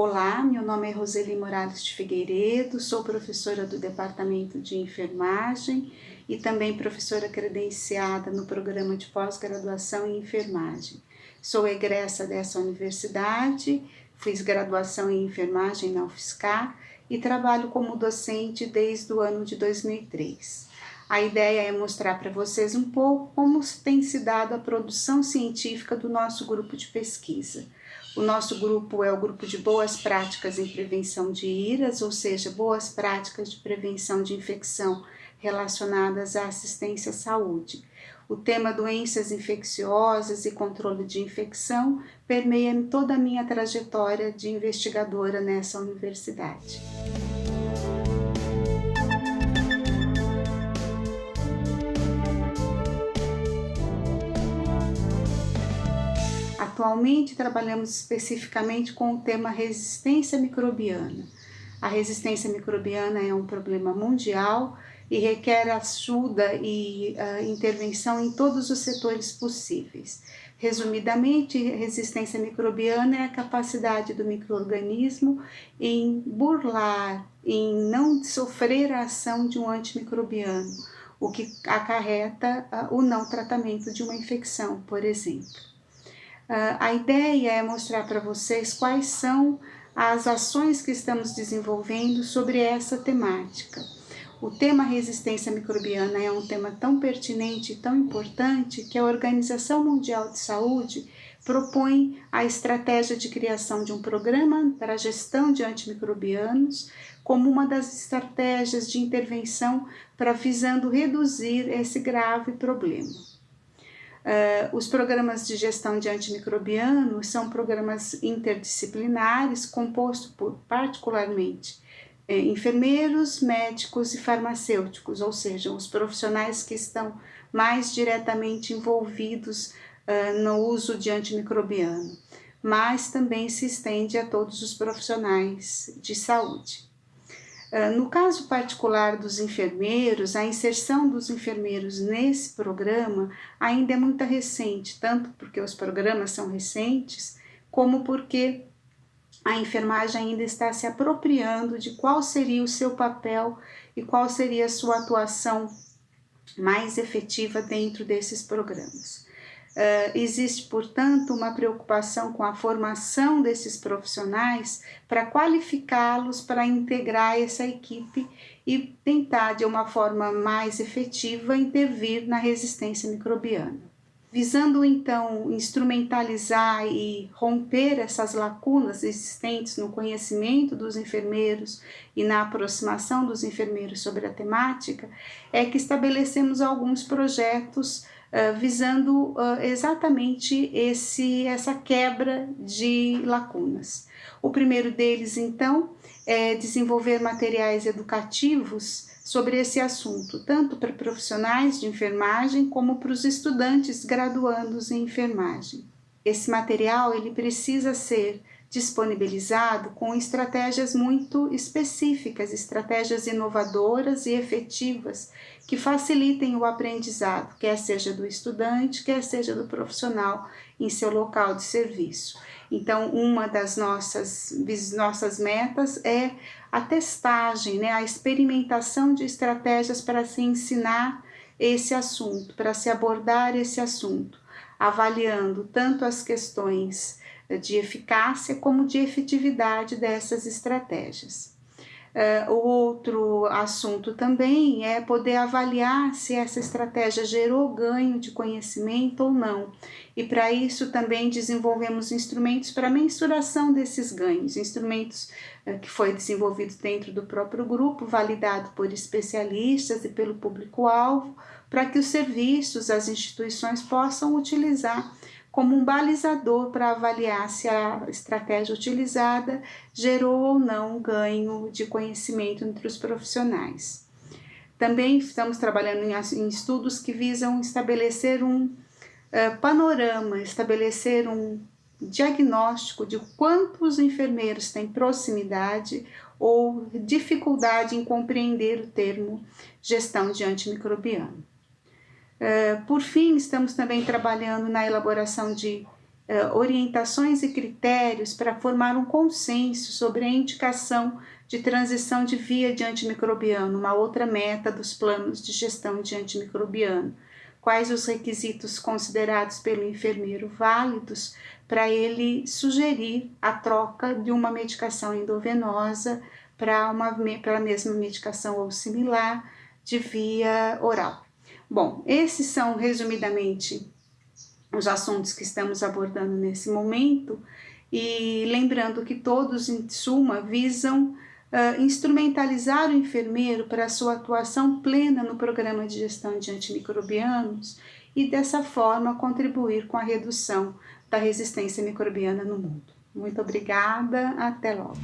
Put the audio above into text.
Olá, meu nome é Roseli Morales de Figueiredo, sou professora do Departamento de Enfermagem e também professora credenciada no programa de pós-graduação em enfermagem. Sou egressa dessa universidade, fiz graduação em enfermagem na UFSCar e trabalho como docente desde o ano de 2003. A ideia é mostrar para vocês um pouco como tem se dado a produção científica do nosso grupo de pesquisa. O nosso grupo é o grupo de boas práticas em prevenção de IRAS, ou seja, boas práticas de prevenção de infecção relacionadas à assistência à saúde. O tema doenças infecciosas e controle de infecção permeia toda a minha trajetória de investigadora nessa universidade. Atualmente trabalhamos especificamente com o tema resistência microbiana. A resistência microbiana é um problema mundial e requer ajuda e uh, intervenção em todos os setores possíveis. Resumidamente, resistência microbiana é a capacidade do microorganismo em burlar, em não sofrer a ação de um antimicrobiano, o que acarreta uh, o não tratamento de uma infecção, por exemplo. Uh, a ideia é mostrar para vocês quais são as ações que estamos desenvolvendo sobre essa temática. O tema resistência microbiana é um tema tão pertinente e tão importante que a Organização Mundial de Saúde propõe a estratégia de criação de um programa para a gestão de antimicrobianos como uma das estratégias de intervenção para visando reduzir esse grave problema. Uh, os programas de gestão de antimicrobianos são programas interdisciplinares compostos por, particularmente, eh, enfermeiros, médicos e farmacêuticos, ou seja, os profissionais que estão mais diretamente envolvidos uh, no uso de antimicrobiano, mas também se estende a todos os profissionais de saúde. Ah, no caso particular dos enfermeiros, a inserção dos enfermeiros nesse programa ainda é muito recente, tanto porque os programas são recentes, como porque a enfermagem ainda está se apropriando de qual seria o seu papel e qual seria a sua atuação mais efetiva dentro desses programas. Uh, existe, portanto, uma preocupação com a formação desses profissionais para qualificá-los para integrar essa equipe e tentar, de uma forma mais efetiva, intervir na resistência microbiana. Visando então instrumentalizar e romper essas lacunas existentes no conhecimento dos enfermeiros e na aproximação dos enfermeiros sobre a temática, é que estabelecemos alguns projetos visando uh, exatamente esse, essa quebra de lacunas. O primeiro deles, então, é desenvolver materiais educativos sobre esse assunto, tanto para profissionais de enfermagem como para os estudantes graduandos em enfermagem. Esse material ele precisa ser disponibilizado com estratégias muito específicas, estratégias inovadoras e efetivas que facilitem o aprendizado, quer seja do estudante, quer seja do profissional em seu local de serviço. Então, uma das nossas, nossas metas é a testagem, né, a experimentação de estratégias para se ensinar esse assunto, para se abordar esse assunto, avaliando tanto as questões de eficácia como de efetividade dessas estratégias. Uh, outro assunto também é poder avaliar se essa estratégia gerou ganho de conhecimento ou não. E para isso também desenvolvemos instrumentos para mensuração desses ganhos, instrumentos uh, que foi desenvolvido dentro do próprio grupo, validado por especialistas e pelo público-alvo, para que os serviços, as instituições possam utilizar como um balizador para avaliar se a estratégia utilizada gerou ou não ganho de conhecimento entre os profissionais. Também estamos trabalhando em, estudos que visam estabelecer um uh, panorama, estabelecer um diagnóstico de quantos enfermeiros têm proximidade ou dificuldade em compreender o termo gestão de antimicrobiano. Eh, por fim, estamos também trabalhando na elaboração de orientações e critérios para formar um consenso sobre a indicação de transição de via de antimicrobiano, uma outra meta dos planos de gestão de antimicrobiano. Quais os requisitos considerados pelo enfermeiro válidos para ele sugerir a troca de uma medicação endovenosa para uma para a mesma medicação ou similar de via oral. Bom, esses são resumidamente os assuntos que estamos abordando nesse momento e lembrando que todos, em suma, visam uh, instrumentalizar o enfermeiro para sua atuação plena no programa de gestão de antimicrobianos e dessa forma contribuir com a redução da resistência microbiana no mundo. Muito obrigada, até logo.